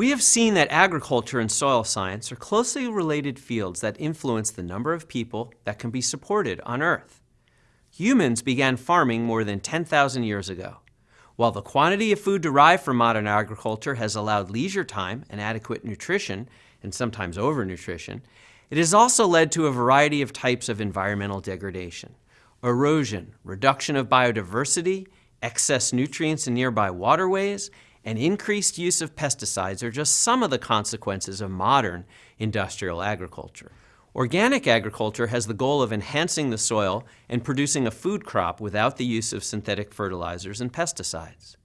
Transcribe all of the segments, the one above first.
We have seen that agriculture and soil science are closely related fields that influence the number of people that can be supported on Earth. Humans began farming more than 10,000 years ago. While the quantity of food derived from modern agriculture has allowed leisure time and adequate nutrition, and sometimes overnutrition, it has also led to a variety of types of environmental degradation. Erosion, reduction of biodiversity, excess nutrients in nearby waterways, and increased use of pesticides are just some of the consequences of modern industrial agriculture. Organic agriculture has the goal of enhancing the soil and producing a food crop without the use of synthetic fertilizers and pesticides.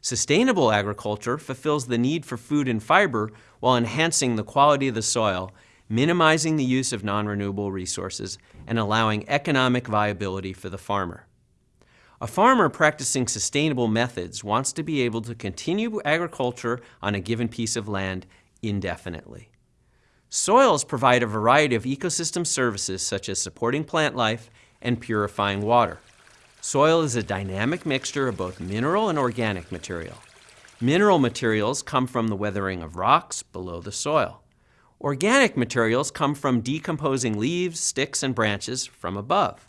Sustainable agriculture fulfills the need for food and fiber while enhancing the quality of the soil, minimizing the use of non-renewable resources, and allowing economic viability for the farmer. A farmer practicing sustainable methods wants to be able to continue agriculture on a given piece of land indefinitely. Soils provide a variety of ecosystem services such as supporting plant life and purifying water. Soil is a dynamic mixture of both mineral and organic material. Mineral materials come from the weathering of rocks below the soil. Organic materials come from decomposing leaves, sticks, and branches from above.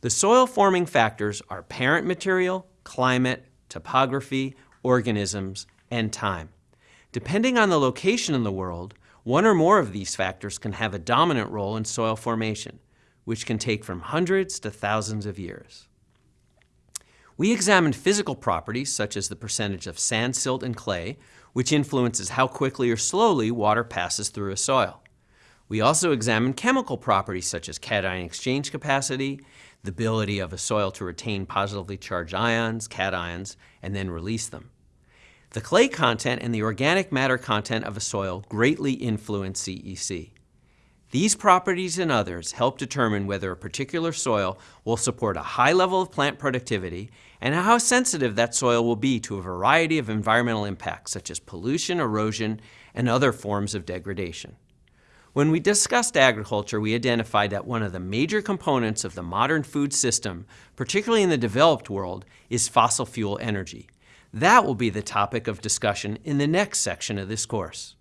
The soil forming factors are parent material, climate, topography, organisms, and time. Depending on the location in the world, one or more of these factors can have a dominant role in soil formation, which can take from hundreds to thousands of years. We examined physical properties such as the percentage of sand, silt, and clay, which influences how quickly or slowly water passes through a soil. We also examined chemical properties such as cation exchange capacity, the ability of a soil to retain positively charged ions, cations, and then release them. The clay content and the organic matter content of a soil greatly influence CEC. These properties and others help determine whether a particular soil will support a high level of plant productivity and how sensitive that soil will be to a variety of environmental impacts such as pollution, erosion, and other forms of degradation. When we discussed agriculture, we identified that one of the major components of the modern food system, particularly in the developed world, is fossil fuel energy. That will be the topic of discussion in the next section of this course.